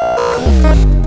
Thank you